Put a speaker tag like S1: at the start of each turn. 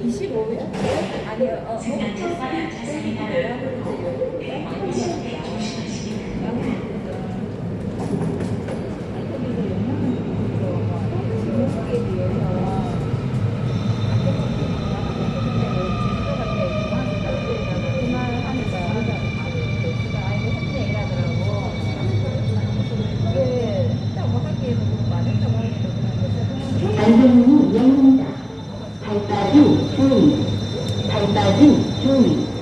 S1: 25일? 아니요. 어, 어. 발빠진 중 발빠진 중